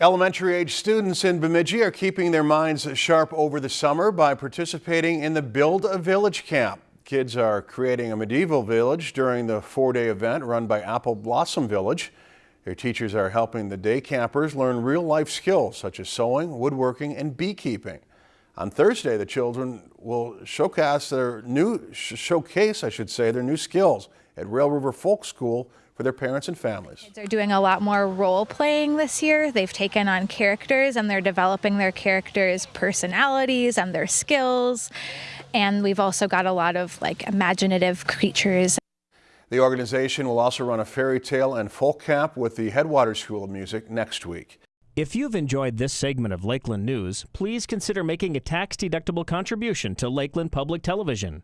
Elementary age students in Bemidji are keeping their minds sharp over the summer by participating in the Build a Village camp. Kids are creating a medieval village during the four-day event run by Apple Blossom Village. Their teachers are helping the day campers learn real-life skills such as sewing, woodworking, and beekeeping. On Thursday, the children will showcase their new showcase, I should say, their new skills at Rail River Folk School for their parents and families. They're doing a lot more role playing this year. They've taken on characters and they're developing their characters' personalities and their skills. And we've also got a lot of like imaginative creatures. The organization will also run a fairy tale and folk camp with the Headwaters School of Music next week. If you've enjoyed this segment of Lakeland News, please consider making a tax-deductible contribution to Lakeland Public Television.